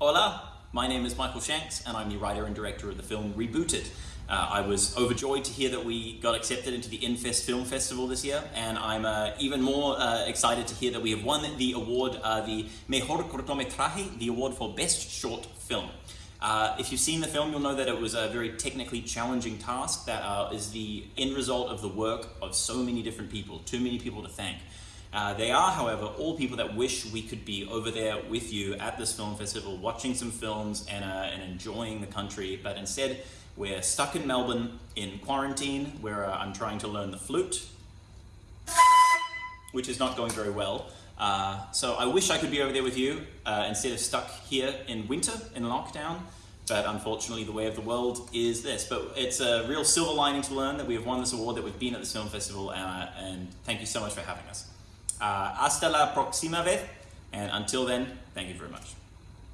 Hola, my name is Michael Shanks and I'm the writer and director of the film Rebooted. Uh, I was overjoyed to hear that we got accepted into the Infest Film Festival this year and I'm uh, even more uh, excited to hear that we have won the award, uh, the Mejor Cortometraje, the award for Best Short Film. Uh, if you've seen the film, you'll know that it was a very technically challenging task that uh, is the end result of the work of so many different people, too many people to thank. Uh, they are, however, all people that wish we could be over there with you at this film festival, watching some films and, uh, and enjoying the country, but instead we're stuck in Melbourne in quarantine where uh, I'm trying to learn the flute, which is not going very well. Uh, so I wish I could be over there with you uh, instead of stuck here in winter in lockdown. But unfortunately, the way of the world is this. But it's a real silver lining to learn that we have won this award, that we've been at this film festival, and thank you so much for having us. Uh, hasta la próxima vez, and until then, thank you very much.